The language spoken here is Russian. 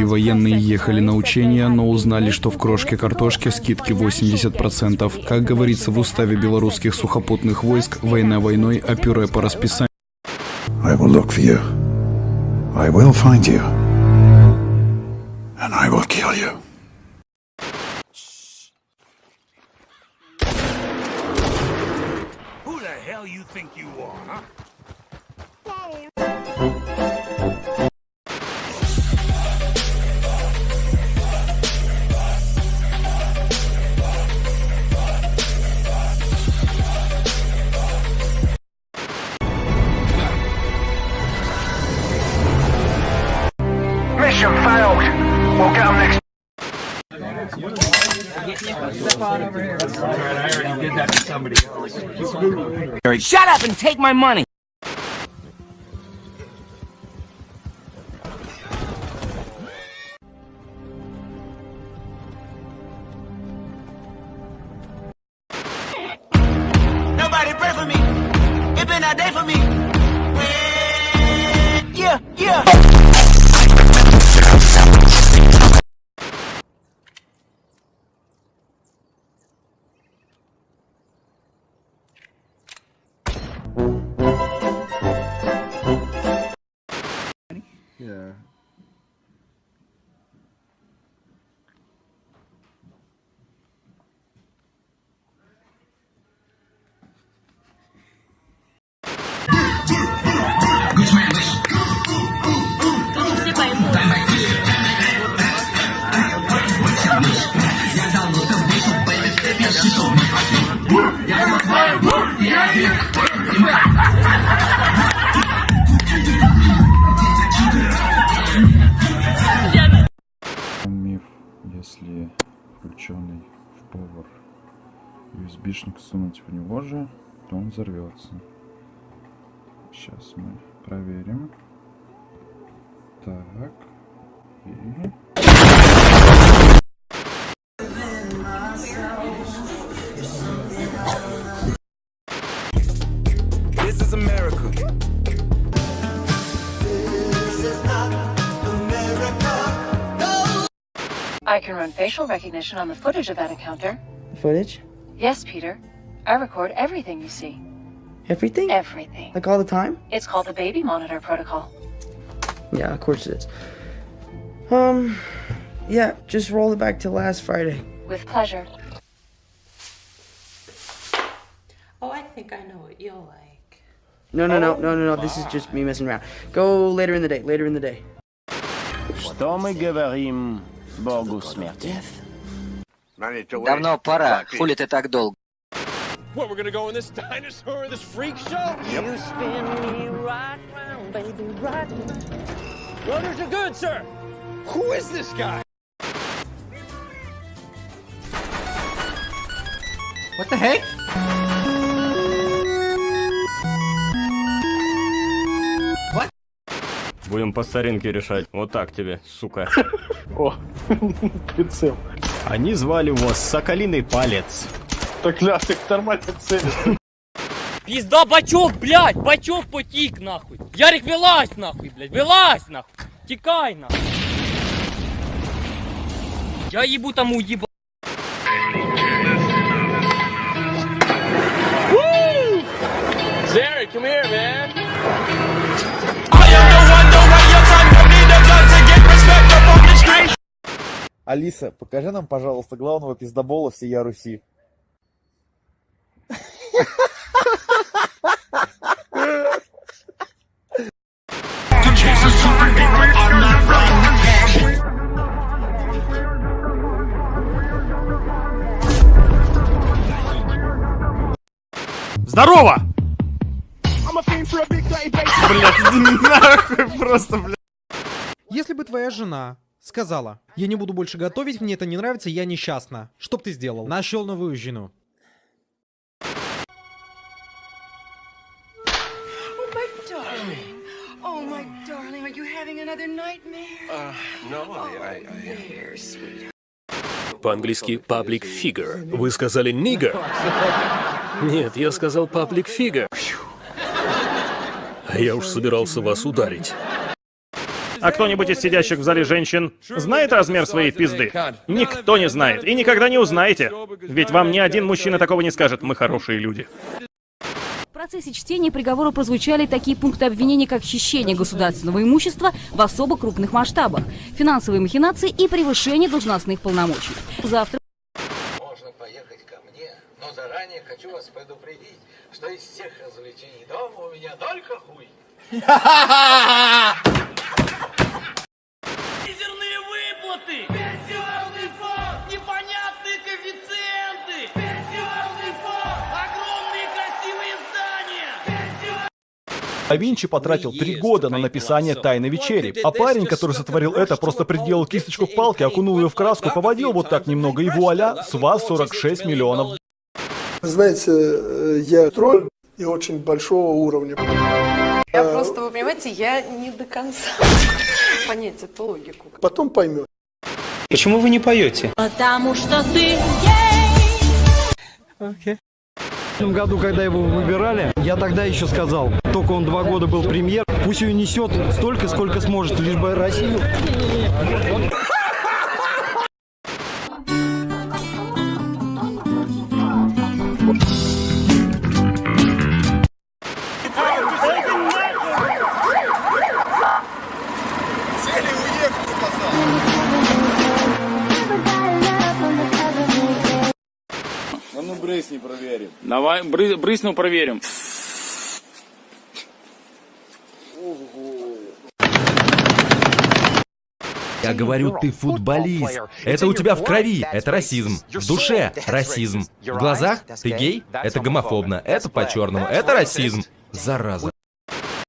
И военные ехали на учения, но узнали, что в крошке картошки скидки 80%. Как говорится в уставе белорусских сухопутных войск, война войной, а пюре по расписанию. I will look for you. I will find you. And I will kill you. Who the hell you think you are, huh? Mission failed. We'll get 'em next Shut up and take my money! Nobody pray for me. It been a day for me. Yeah, yeah. USB-шник сунуть в него же, то он взорвется. Сейчас мы проверим. Так. И... This is America. I can run facial recognition on the footage of that encounter. Footage? Yes, Peter. I record everything you see. Everything? Everything. Like all the time? It's called the baby monitor protocol. Yeah, of course it is. Um, yeah, just roll it back to last Friday. With pleasure. Oh, I think I know what you'll like. No, no, no, no, no, no. This is just me messing around. Go later in the day. Later in the day. Что мы говорим Богу смерти? Давно пора, хули ты так долго? What, we're gonna go in this dinosaur, this freak show? You spin me right round, baby, right round. Runners are good, sir. Who is this guy? What the heck? Будем по старинке решать. Вот так тебе, сука. О, прицел. Они звали его Соколиный Палец. Так, ля, ты нормально целишь. Пизда бачок, блядь, бачок потік, нахуй. Ярик, вилазь, нахуй, блядь, вилазь, нахуй. Тікай, нахуй. Я їбу там уїба. Алиса, покажи нам, пожалуйста, главного пиздобола всея Руси. Здорово! Блять, нахуй просто, блядь. Если бы твоя жена сказала, я не буду больше готовить, мне это не нравится, я несчастна. Что б ты сделал? Нашел новую жену. Oh. Oh? Uh, sweetheart. По-английски public figure. Вы сказали nigger? Нет, я сказал public figure. А я уж собирался вас ударить. А кто-нибудь из сидящих в зале женщин знает размер своей пизды? Никто не знает. И никогда не узнаете. Ведь вам ни один мужчина такого не скажет. Мы хорошие люди. В процессе чтения приговора прозвучали такие пункты обвинения, как хищение государственного имущества в особо крупных масштабах, финансовые махинации и превышение должностных полномочий. Завтра Можно поехать ко мне, но заранее хочу вас предупредить, что из всех развлечений дома у меня только хуй. А Винчи потратил три года на написание «Тайной вечери». А парень, который сотворил это, просто приделал кисточку к палке, окунул ее в краску, поводил вот так немного, и вуаля, с вас 46 миллионов. Знаете, э, я тролль и очень большого уровня. Я Э, просто, вы понимаете, я не до конца понять эту логику. Потом поймет. Почему вы не поете? Потому что ты В этом году, когда его выбирали, я тогда еще сказал, только он два года был премьер, пусть ее несет столько, сколько сможет, лишь бы Россию. Брызни проверим. Давай, бры, брыснул, проверим. Я говорю, ты футболист. Это у тебя в крови. Это расизм. В душе расизм. В глазах ты гей. Это гомофобно. Это по-черному. Это расизм. Зараза.